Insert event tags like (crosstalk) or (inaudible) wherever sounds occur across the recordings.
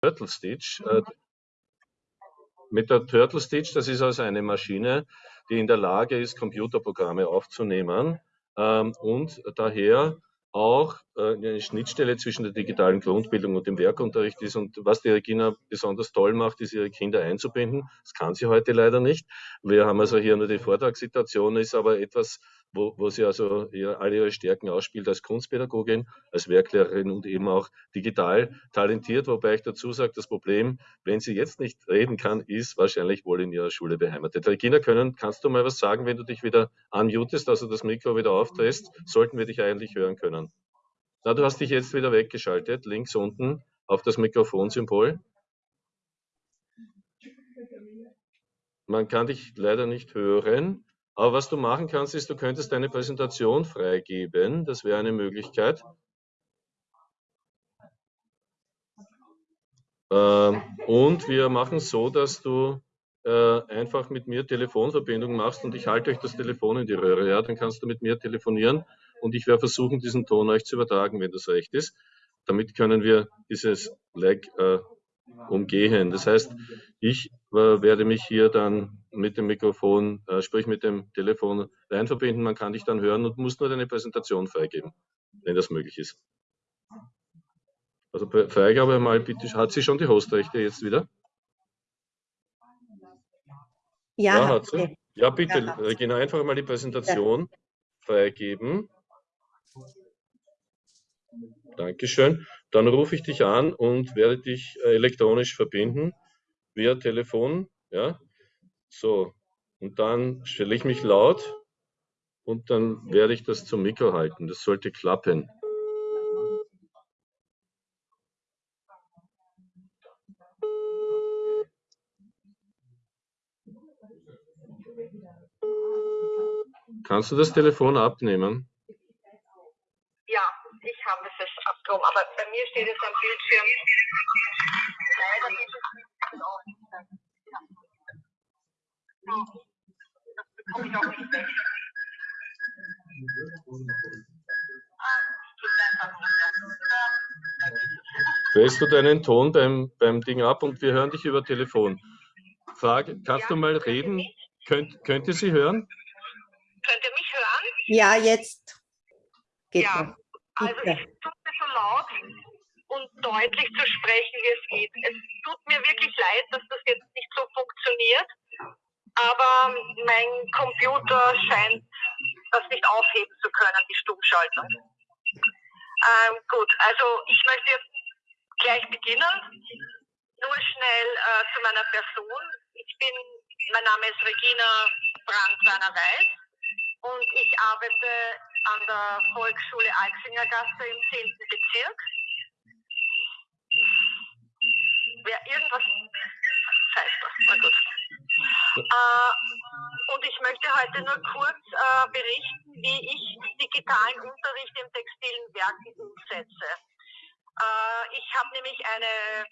Turtle Stitch. Äh, mit der Turtle Stitch, das ist also eine Maschine, die in der Lage ist, Computerprogramme aufzunehmen ähm, und daher auch äh, eine Schnittstelle zwischen der digitalen Grundbildung und dem Werkunterricht ist. Und was die Regina besonders toll macht, ist, ihre Kinder einzubinden. Das kann sie heute leider nicht. Wir haben also hier nur die Vortragssituation, ist aber etwas, wo, wo sie also ihr, alle ihre Stärken ausspielt als Kunstpädagogin, als Werklehrerin und eben auch digital talentiert, wobei ich dazu sage, das Problem, wenn sie jetzt nicht reden kann, ist wahrscheinlich wohl in ihrer Schule beheimatet. Regina, können, kannst du mal was sagen, wenn du dich wieder unmutest, also das Mikro wieder aufdrehst, sollten wir dich eigentlich hören können. Na, du hast dich jetzt wieder weggeschaltet, links unten auf das Mikrofonsymbol. Man kann dich leider nicht hören. Aber was du machen kannst, ist, du könntest deine Präsentation freigeben. Das wäre eine Möglichkeit. Ähm, und wir machen es so, dass du äh, einfach mit mir Telefonverbindung machst und ich halte euch das Telefon in die Röhre. Ja, dann kannst du mit mir telefonieren und ich werde versuchen, diesen Ton euch zu übertragen, wenn das recht ist. Damit können wir dieses Lag äh, umgehen. Das heißt, ich werde mich hier dann mit dem Mikrofon, äh, sprich mit dem Telefon rein verbinden. Man kann dich dann hören und muss nur deine Präsentation freigeben, wenn das möglich ist. Also Freigabe mal bitte. Hat sie schon die Hostrechte jetzt wieder? Ja, ja hat sie. Ja, bitte, ja, Regina, einfach mal die Präsentation ja. freigeben. Dankeschön. Dann rufe ich dich an und werde dich äh, elektronisch verbinden via Telefon. Ja, so. Und dann stelle ich mich laut und dann werde ich das zum Mikro halten. Das sollte klappen. Kannst du das Telefon abnehmen? Strom. Aber bei mir steht es am Bildschirm leider nicht. Das bekomme ich auch nicht weg. Drehst du deinen Ton beim, beim Ding ab und wir hören dich über Telefon. Frage, kannst ja, du mal reden? Könnt, könnt ihr sie hören? Könnt ihr mich hören? Ja, jetzt. Geht ja, also ich laut und deutlich zu sprechen, wie es geht. Es tut mir wirklich leid, dass das jetzt nicht so funktioniert, aber mein Computer scheint das nicht aufheben zu können, die Stummschaltung. Ähm, gut, also ich möchte jetzt gleich beginnen. Nur schnell äh, zu meiner Person. Ich bin, mein Name ist Regina Brandt-Werner-Weiß und ich arbeite an der Volksschule Alxingergasse im 10. Bezirk. Wer irgendwas. Scheiße, na gut. Äh, und ich möchte heute nur kurz äh, berichten, wie ich digitalen Unterricht im textilen Werken umsetze. Äh, ich habe nämlich eine,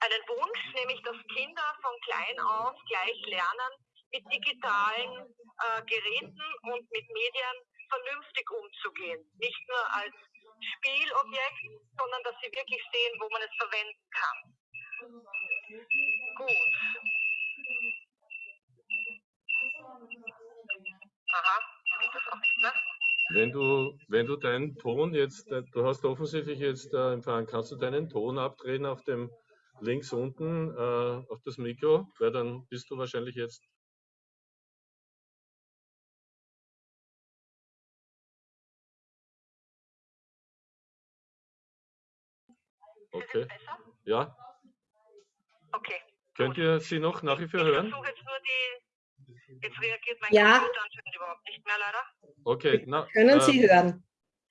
einen Wunsch, nämlich dass Kinder von klein auf gleich lernen, mit digitalen äh, Geräten und mit Medien vernünftig umzugehen. Nicht nur als Spielobjekt, sondern dass sie wirklich sehen, wo man es verwenden kann. Gut. Aha, das auch nicht mehr? Wenn du, wenn du deinen Ton jetzt, äh, du hast offensichtlich jetzt äh, empfangen, kannst du deinen Ton abdrehen auf dem links unten äh, auf das Mikro, weil dann bist du wahrscheinlich jetzt Okay. Ja. Okay. Könnt ihr sie noch nach wie vor hören? Ich versuche jetzt nur die. Jetzt reagiert mein ja. Computer anscheinend überhaupt nicht mehr, leider. Okay. Na, können Sie äh, hören?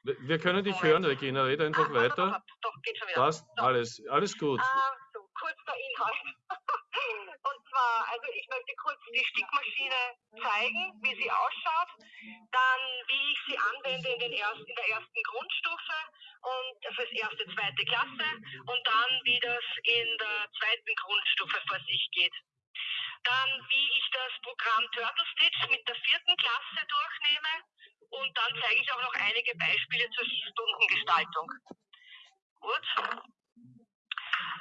Wir können dich hören, Regina. Rede einfach ah, weiter. Doch, doch, geht schon wieder. Passt, so. alles, alles gut. Ah, so, kurz der Inhalt. (laughs) Und zwar, also ich möchte kurz die Stickmaschine zeigen, wie sie ausschaut, dann wie ich sie anwende in, den ersten, in der ersten Grundstufe und fürs erste, zweite Klasse und dann wie das in der zweiten Grundstufe vor sich geht. Dann wie ich das Programm Turtle Stitch mit der vierten Klasse durchnehme und dann zeige ich auch noch einige Beispiele zur Stundengestaltung. Gut.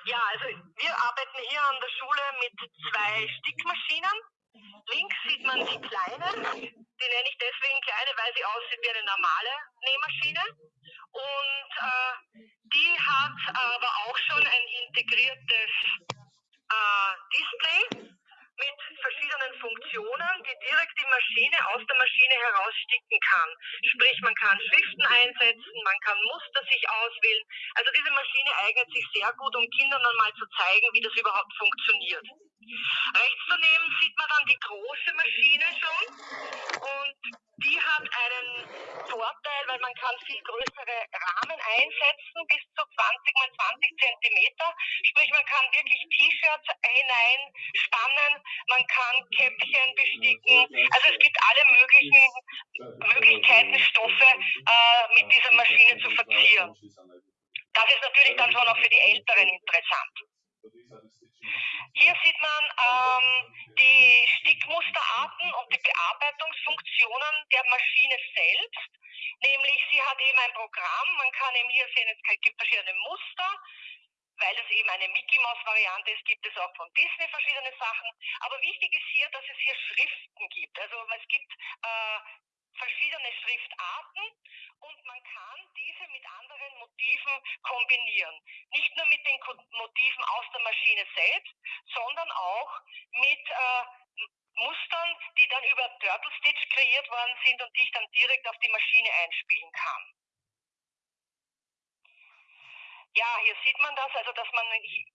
Ja, also wir arbeiten hier an der Schule mit zwei Stickmaschinen. Links sieht man die kleine, die nenne ich deswegen kleine, weil sie aussieht wie eine normale Nähmaschine. Und äh, die hat aber auch schon ein integriertes äh, Display mit verschiedenen Funktionen, die direkt die Maschine aus der Maschine heraussticken kann. Sprich, man kann Schriften einsetzen, man kann Muster sich auswählen. Also diese Maschine eignet sich sehr gut, um Kindern dann mal zu zeigen, wie das überhaupt funktioniert. Rechts daneben sieht man dann die große Maschine schon und die hat einen Vorteil, weil man kann viel größere Rahmen einsetzen, bis zu 20 mal 20 Zentimeter. Sprich, man kann wirklich T-Shirts hineinspannen, man kann Käppchen besticken. Also es gibt alle möglichen Möglichkeiten, Stoffe äh, mit dieser Maschine zu verzieren. Das ist natürlich dann schon auch für die Älteren interessant. Hier sieht man ähm, die Stickmusterarten und die Bearbeitungsfunktionen der Maschine selbst. Nämlich, sie hat eben ein Programm, man kann eben hier sehen, es gibt verschiedene Muster, weil es eben eine Mickey Mouse Variante ist, gibt es auch von Disney verschiedene Sachen. Aber wichtig ist hier, dass es hier Schriften gibt. Also es gibt äh, verschiedene Schriftarten und man kann diese mit anderen Motiven kombinieren. Nicht nur mit den Motiven aus der Maschine selbst, sondern auch mit äh, Mustern, die dann über Turtle Stitch kreiert worden sind und die ich dann direkt auf die Maschine einspielen kann. Ja, hier sieht man das, also dass man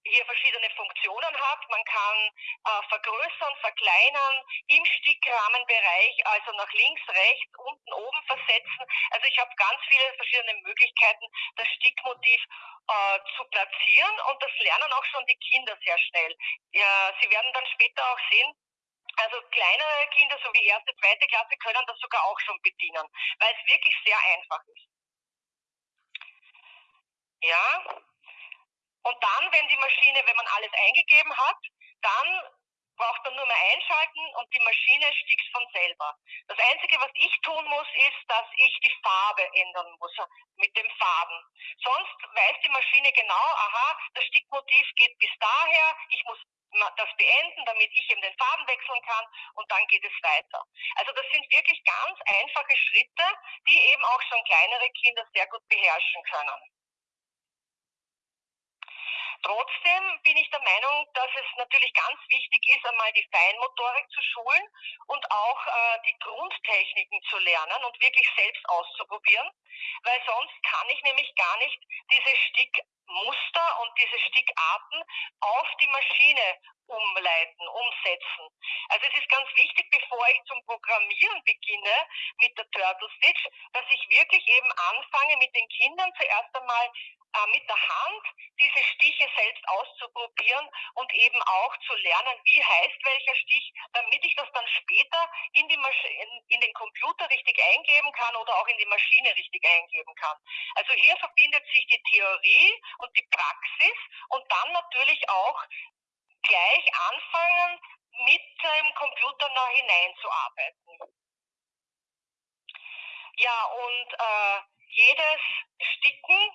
hier verschiedene Funktionen hat. Man kann äh, vergrößern, verkleinern, im Stickrahmenbereich, also nach links, rechts, unten, oben versetzen. Also ich habe ganz viele verschiedene Möglichkeiten, das Stickmotiv äh, zu platzieren und das lernen auch schon die Kinder sehr schnell. Ja, sie werden dann später auch sehen, also kleinere Kinder, so wie erste, zweite Klasse, können das sogar auch schon bedienen, weil es wirklich sehr einfach ist. Ja. Und dann, wenn die Maschine, wenn man alles eingegeben hat, dann braucht man nur mehr einschalten und die Maschine stickt von selber. Das Einzige, was ich tun muss, ist, dass ich die Farbe ändern muss mit dem Farben. Sonst weiß die Maschine genau, aha, das Stickmotiv geht bis daher, ich muss das beenden, damit ich eben den Farben wechseln kann und dann geht es weiter. Also das sind wirklich ganz einfache Schritte, die eben auch schon kleinere Kinder sehr gut beherrschen können. Trotzdem bin ich der Meinung, dass es natürlich ganz wichtig ist, einmal die Feinmotorik zu schulen und auch äh, die Grundtechniken zu lernen und wirklich selbst auszuprobieren, weil sonst kann ich nämlich gar nicht diese Stickmuster und diese Stickarten auf die Maschine umleiten, umsetzen. Also es ist ganz wichtig, bevor ich zum Programmieren beginne mit der Turtle Stitch, dass ich wirklich eben anfange mit den Kindern zuerst einmal äh, mit der Hand diese Stiche selbst auszuprobieren und eben auch zu lernen, wie heißt welcher Stich, damit ich das dann später in, die in, in den Computer richtig eingeben kann oder auch in die Maschine richtig eingeben kann. Also hier verbindet sich die Theorie und die Praxis und dann natürlich auch gleich anfangen, mit dem Computer noch hineinzuarbeiten. Ja, und äh, jedes Sticken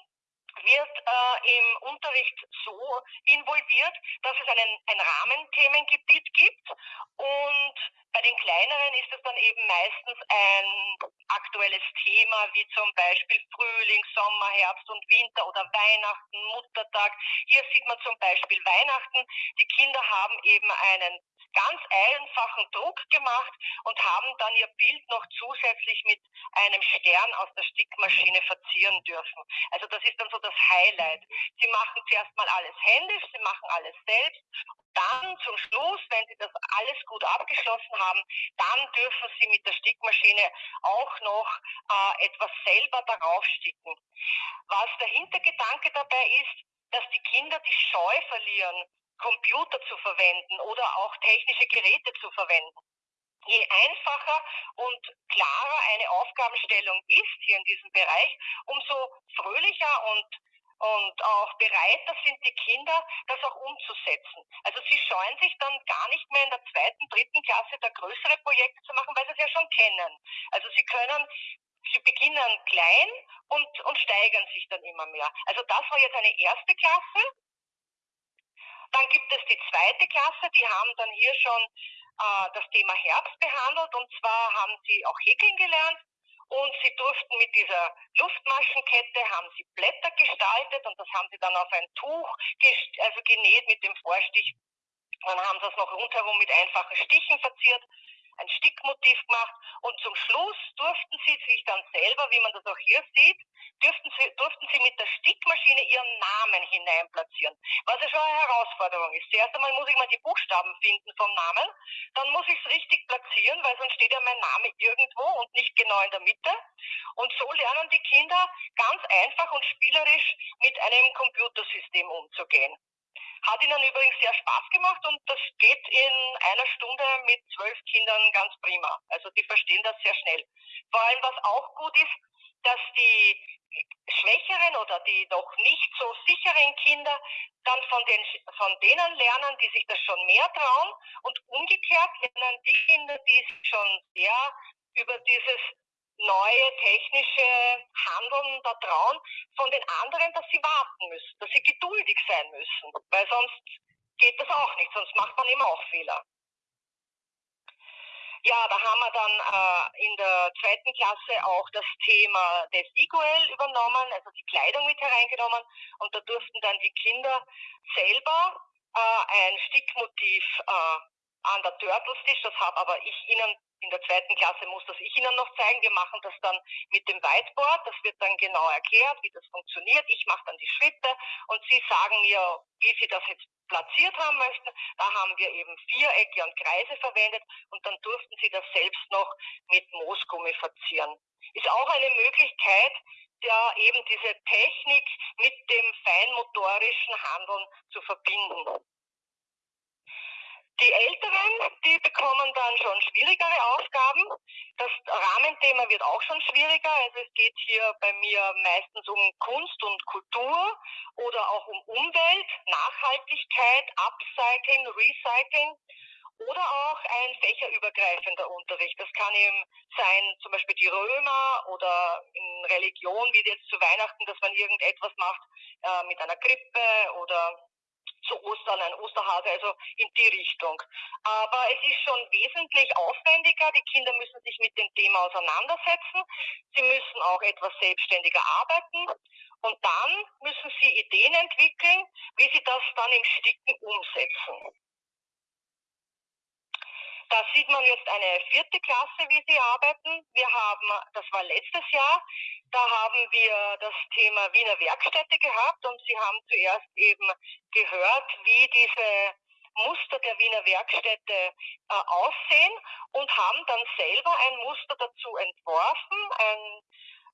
wird äh, im Unterricht so involviert, dass es einen, ein Rahmenthemengebiet gibt und bei den kleineren ist es dann eben meistens ein aktuelles Thema, wie zum Beispiel Frühling, Sommer, Herbst und Winter oder Weihnachten, Muttertag. Hier sieht man zum Beispiel Weihnachten. Die Kinder haben eben einen ganz einfachen Druck gemacht und haben dann ihr Bild noch zusätzlich mit einem Stern aus der Stickmaschine verzieren dürfen. Also das ist dann so das Highlight. Sie machen zuerst mal alles händisch, sie machen alles selbst. Dann zum Schluss, wenn sie das alles gut abgeschlossen haben, dann dürfen sie mit der Stickmaschine auch noch äh, etwas selber darauf sticken. Was der Hintergedanke dabei ist, dass die Kinder die Scheu verlieren, Computer zu verwenden oder auch technische Geräte zu verwenden. Je einfacher und klarer eine Aufgabenstellung ist hier in diesem Bereich, umso fröhlicher und und auch bereiter sind die Kinder, das auch umzusetzen. Also sie scheuen sich dann gar nicht mehr in der zweiten, dritten Klasse da größere Projekte zu machen, weil sie es ja schon kennen. Also sie können sie beginnen klein und, und steigern sich dann immer mehr. Also das war jetzt eine erste Klasse Dann gibt es die zweite Klasse, die haben dann hier schon äh, das Thema Herbst behandelt und zwar haben sie auch häkeln gelernt und sie durften mit dieser Luftmaschenkette, haben sie Blätter gestaltet und das haben sie dann auf ein Tuch also genäht mit dem Vorstich. Dann haben sie das noch rundherum mit einfachen Stichen verziert ein Stickmotiv gemacht und zum Schluss durften sie sich dann selber, wie man das auch hier sieht, durften sie, durften sie mit der Stickmaschine ihren Namen hineinplatzieren, was ja schon eine Herausforderung ist. Zuerst einmal muss ich mal die Buchstaben finden vom Namen, dann muss ich es richtig platzieren, weil sonst steht ja mein Name irgendwo und nicht genau in der Mitte. Und so lernen die Kinder ganz einfach und spielerisch mit einem Computersystem umzugehen. Hat ihnen übrigens sehr Spaß gemacht und das geht in einer Stunde mit zwölf Kindern ganz prima. Also die verstehen das sehr schnell. Vor allem, was auch gut ist, dass die schwächeren oder die noch nicht so sicheren Kinder dann von, den, von denen lernen, die sich das schon mehr trauen und umgekehrt lernen die Kinder, die sich schon sehr über dieses neue technische Handeln da trauen von den anderen, dass sie warten müssen, dass sie geduldig sein müssen, weil sonst geht das auch nicht, sonst macht man immer auch Fehler. Ja, da haben wir dann äh, in der zweiten Klasse auch das Thema des Iguel übernommen, also die Kleidung mit hereingenommen und da durften dann die Kinder selber äh, ein Stickmotiv äh, an der Turtles das habe aber ich ihnen in der zweiten Klasse muss das ich Ihnen noch zeigen. Wir machen das dann mit dem Whiteboard. Das wird dann genau erklärt, wie das funktioniert. Ich mache dann die Schritte und Sie sagen mir, wie Sie das jetzt platziert haben möchten. Da haben wir eben Vierecke und Kreise verwendet und dann durften Sie das selbst noch mit Moosgummi verzieren. Ist auch eine Möglichkeit, ja eben diese Technik mit dem feinmotorischen Handeln zu verbinden. Die Älteren, die bekommen dann schon schwierigere Aufgaben. Das Rahmenthema wird auch schon schwieriger. Also es geht hier bei mir meistens um Kunst und Kultur oder auch um Umwelt, Nachhaltigkeit, Upcycling, Recycling oder auch ein fächerübergreifender Unterricht. Das kann eben sein, zum Beispiel die Römer oder in Religion, wie jetzt zu Weihnachten, dass man irgendetwas macht äh, mit einer Krippe oder zu Ostern, ein Osterhase, also in die Richtung. Aber es ist schon wesentlich aufwendiger. Die Kinder müssen sich mit dem Thema auseinandersetzen. Sie müssen auch etwas selbstständiger arbeiten. Und dann müssen sie Ideen entwickeln, wie sie das dann im Sticken umsetzen. Da sieht man jetzt eine vierte Klasse, wie sie arbeiten. Wir haben, das war letztes Jahr, da haben wir das Thema Wiener Werkstätte gehabt und Sie haben zuerst eben gehört, wie diese Muster der Wiener Werkstätte äh, aussehen und haben dann selber ein Muster dazu entworfen. Ein,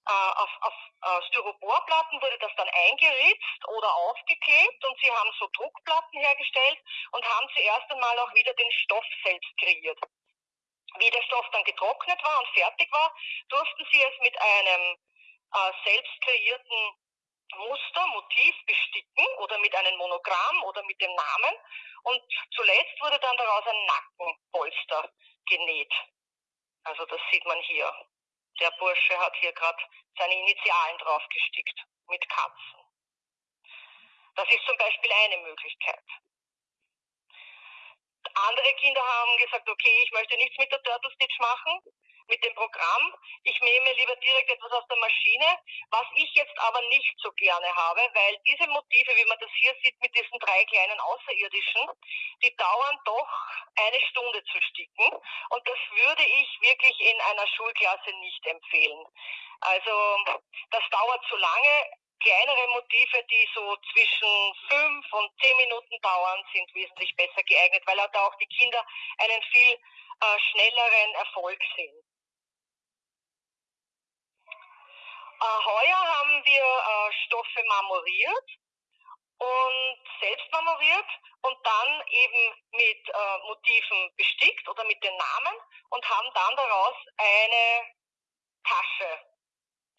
auf, auf äh, Styroporplatten wurde das dann eingeritzt oder aufgeklebt und sie haben so Druckplatten hergestellt und haben zuerst einmal auch wieder den Stoff selbst kreiert. Wie der Stoff dann getrocknet war und fertig war, durften sie es mit einem äh, selbst kreierten Muster, Motiv besticken oder mit einem Monogramm oder mit dem Namen. Und zuletzt wurde dann daraus ein Nackenpolster genäht. Also das sieht man hier. Der Bursche hat hier gerade seine Initialen draufgestickt mit Katzen. Das ist zum Beispiel eine Möglichkeit. Andere Kinder haben gesagt, okay, ich möchte nichts mit der Turtle Stitch machen mit dem Programm. Ich nehme lieber direkt etwas aus der Maschine, was ich jetzt aber nicht so gerne habe, weil diese Motive, wie man das hier sieht mit diesen drei kleinen Außerirdischen, die dauern doch eine Stunde zu sticken und das würde ich wirklich in einer Schulklasse nicht empfehlen. Also das dauert zu lange. Kleinere Motive, die so zwischen fünf und zehn Minuten dauern, sind wesentlich besser geeignet, weil da auch die Kinder einen viel äh, schnelleren Erfolg sehen. Äh, heuer haben wir äh, Stoffe marmoriert und selbst marmoriert und dann eben mit äh, Motiven bestickt oder mit den Namen und haben dann daraus eine Tasche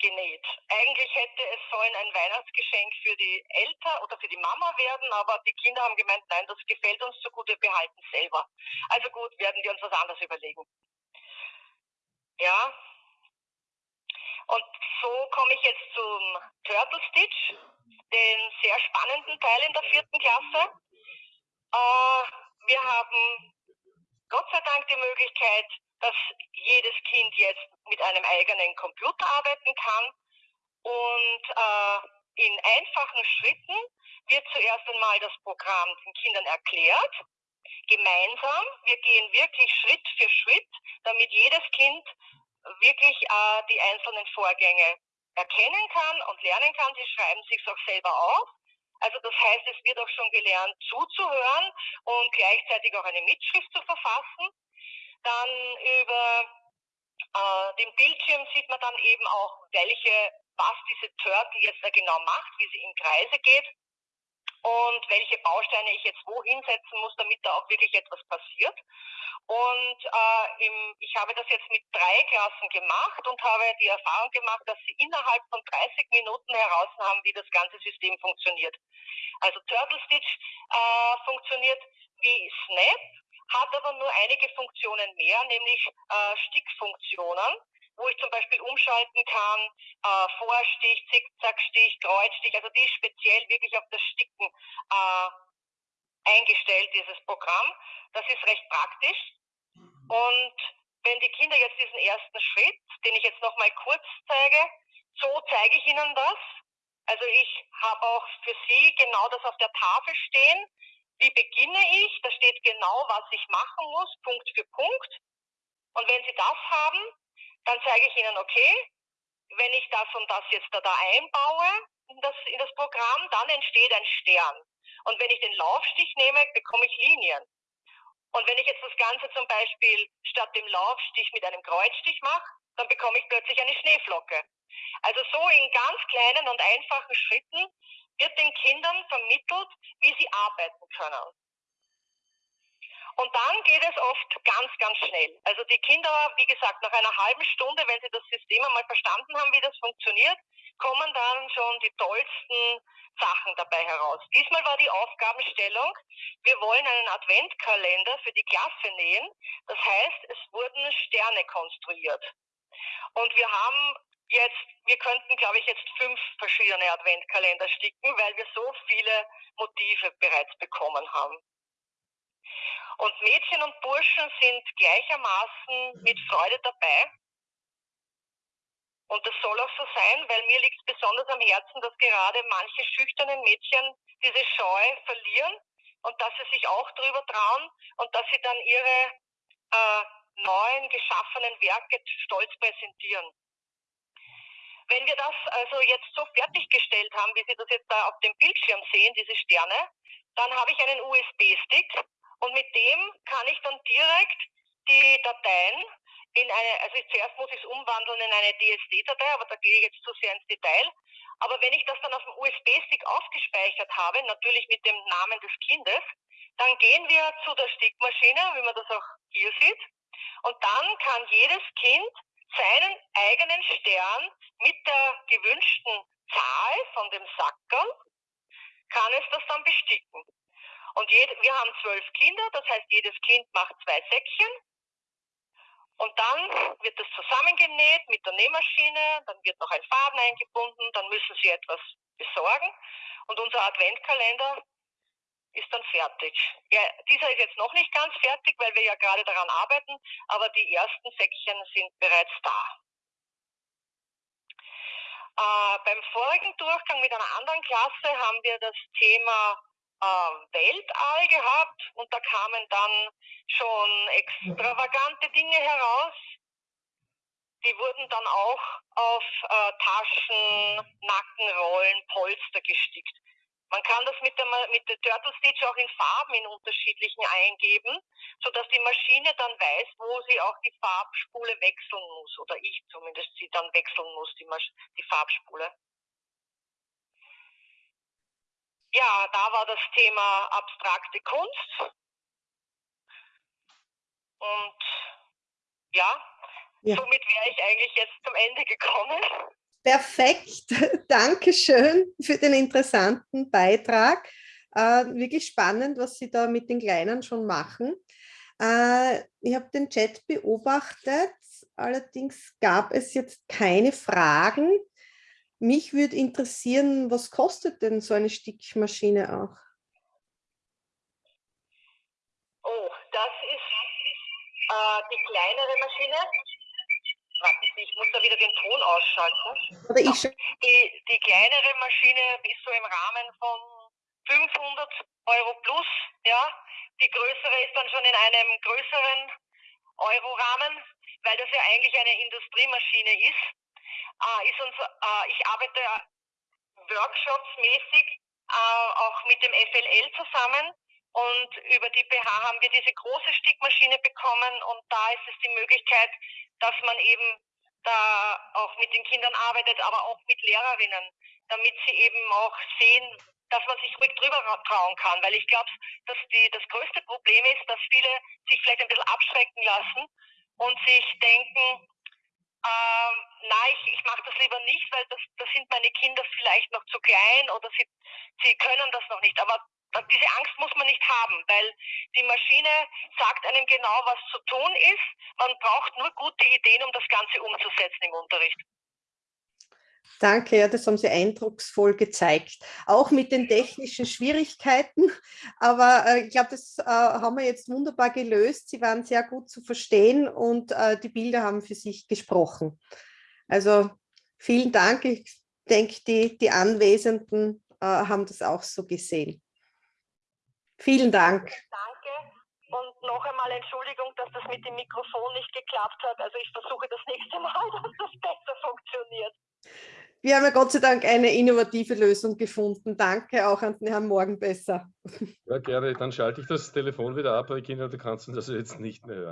genäht. Eigentlich hätte es sollen ein Weihnachtsgeschenk für die Eltern oder für die Mama werden, aber die Kinder haben gemeint, nein, das gefällt uns so gut, wir behalten es selber. Also gut, werden wir uns was anderes überlegen. Ja, und so komme ich jetzt zum Turtle Stitch, den sehr spannenden Teil in der vierten Klasse. Äh, wir haben Gott sei Dank die Möglichkeit, dass jedes Kind jetzt mit einem eigenen Computer arbeiten kann und äh, in einfachen Schritten wird zuerst einmal das Programm den Kindern erklärt, gemeinsam. Wir gehen wirklich Schritt für Schritt, damit jedes Kind wirklich äh, die einzelnen Vorgänge erkennen kann und lernen kann. Sie schreiben sich auch selber auf. Also das heißt, es wird auch schon gelernt zuzuhören und gleichzeitig auch eine Mitschrift zu verfassen. Dann über äh, den Bildschirm sieht man dann eben auch, welche, was diese Turtle jetzt da genau macht, wie sie in Kreise geht und welche Bausteine ich jetzt wo hinsetzen muss, damit da auch wirklich etwas passiert. Und äh, im, ich habe das jetzt mit drei Klassen gemacht und habe die Erfahrung gemacht, dass sie innerhalb von 30 Minuten heraus haben, wie das ganze System funktioniert. Also Turtle Stitch äh, funktioniert wie Snap, hat aber nur einige Funktionen mehr, nämlich äh, Stickfunktionen wo ich zum Beispiel umschalten kann, äh, Vorstich, Zickzackstich, Kreuzstich, also die ist speziell wirklich auf das Sticken äh, eingestellt, dieses Programm. Das ist recht praktisch. Und wenn die Kinder jetzt diesen ersten Schritt, den ich jetzt nochmal kurz zeige, so zeige ich ihnen das. Also ich habe auch für sie genau das auf der Tafel stehen. Wie beginne ich? Da steht genau, was ich machen muss, Punkt für Punkt. Und wenn sie das haben, dann zeige ich ihnen, okay, wenn ich das und das jetzt da, da einbaue in das, in das Programm, dann entsteht ein Stern. Und wenn ich den Laufstich nehme, bekomme ich Linien. Und wenn ich jetzt das Ganze zum Beispiel statt dem Laufstich mit einem Kreuzstich mache, dann bekomme ich plötzlich eine Schneeflocke. Also so in ganz kleinen und einfachen Schritten wird den Kindern vermittelt, wie sie arbeiten können. Und dann geht es oft ganz, ganz schnell. Also die Kinder, wie gesagt, nach einer halben Stunde, wenn sie das System einmal verstanden haben, wie das funktioniert, kommen dann schon die tollsten Sachen dabei heraus. Diesmal war die Aufgabenstellung, wir wollen einen Adventkalender für die Klasse nähen. Das heißt, es wurden Sterne konstruiert. Und wir haben jetzt, wir könnten, glaube ich, jetzt fünf verschiedene Adventkalender sticken, weil wir so viele Motive bereits bekommen haben. Und Mädchen und Burschen sind gleichermaßen mit Freude dabei. Und das soll auch so sein, weil mir liegt es besonders am Herzen, dass gerade manche schüchternen Mädchen diese Scheu verlieren und dass sie sich auch drüber trauen und dass sie dann ihre äh, neuen geschaffenen Werke stolz präsentieren. Wenn wir das also jetzt so fertiggestellt haben, wie Sie das jetzt da auf dem Bildschirm sehen, diese Sterne, dann habe ich einen USB-Stick und mit dem kann ich dann direkt die Dateien in eine, also zuerst muss ich es umwandeln in eine DSD-Datei, aber da gehe ich jetzt zu sehr ins Detail. Aber wenn ich das dann auf dem USB-Stick aufgespeichert habe, natürlich mit dem Namen des Kindes, dann gehen wir zu der Stickmaschine, wie man das auch hier sieht. Und dann kann jedes Kind seinen eigenen Stern mit der gewünschten Zahl von dem Sackerl, kann es das dann besticken. Jede, wir haben zwölf Kinder, das heißt, jedes Kind macht zwei Säckchen. Und dann wird das zusammengenäht mit der Nähmaschine, dann wird noch ein Faden eingebunden, dann müssen sie etwas besorgen. Und unser Adventkalender ist dann fertig. Ja, dieser ist jetzt noch nicht ganz fertig, weil wir ja gerade daran arbeiten, aber die ersten Säckchen sind bereits da. Äh, beim vorigen Durchgang mit einer anderen Klasse haben wir das Thema äh, Weltall gehabt und da kamen dann schon extravagante Dinge heraus. Die wurden dann auch auf äh, Taschen, Nackenrollen, Polster gestickt. Man kann das mit der, mit der Turtle Stitch auch in Farben in unterschiedlichen eingeben, sodass die Maschine dann weiß, wo sie auch die Farbspule wechseln muss, oder ich zumindest sie dann wechseln muss, die, Masch die Farbspule. Ja, da war das Thema abstrakte Kunst. Und ja, ja. somit wäre ich eigentlich jetzt zum Ende gekommen. Perfekt, (laughs) Dankeschön für den interessanten Beitrag. Äh, wirklich spannend, was Sie da mit den Kleinen schon machen. Äh, ich habe den Chat beobachtet, allerdings gab es jetzt keine Fragen. Mich würde interessieren, was kostet denn so eine Stickmaschine auch? das ist äh, die kleinere Maschine. Warten Sie, ich muss da wieder den Ton ausschalten. Oder ich Die, die kleinere Maschine ist so im Rahmen von 500 Euro plus, ja. Die größere ist dann schon in einem größeren Euro-Rahmen, weil das ja eigentlich eine Industriemaschine ist. Äh, uns, äh, ich arbeite workshopsmäßig äh, auch mit dem FLL zusammen und über die BH haben wir diese große Stickmaschine bekommen und da ist es die Möglichkeit, dass man eben da auch mit den Kindern arbeitet, aber auch mit Lehrerinnen, damit sie eben auch sehen, dass man sich ruhig drüber trauen kann. Weil ich glaube, dass die, das größte Problem ist, dass viele sich vielleicht ein bisschen abschrecken lassen und sich denken, ähm, nein, ich, ich mache das lieber nicht, weil das, das sind meine Kinder vielleicht noch zu klein oder sie, sie können das noch nicht. Aber diese Angst muss man nicht haben, weil die Maschine sagt einem genau, was zu tun ist. Man braucht nur gute Ideen, um das Ganze umzusetzen im Unterricht. Danke, ja, das haben Sie eindrucksvoll gezeigt. Auch mit den technischen Schwierigkeiten, aber äh, ich glaube, das äh, haben wir jetzt wunderbar gelöst. Sie waren sehr gut zu verstehen und äh, die Bilder haben für sich gesprochen. Also vielen Dank. Ich denke, die, die Anwesenden äh, haben das auch so gesehen. Vielen Dank. Danke und noch einmal Entschuldigung, dass das mit dem Mikrofon nicht geklappt hat. Also ich versuche das nächste Mal, (laughs) dass das besser funktioniert. Wir haben ja Gott sei Dank eine innovative Lösung gefunden. Danke auch an den Herrn Morgenbesser. Ja, gerne. Dann schalte ich das Telefon wieder ab, Kinder, du kannst das jetzt nicht mehr hören.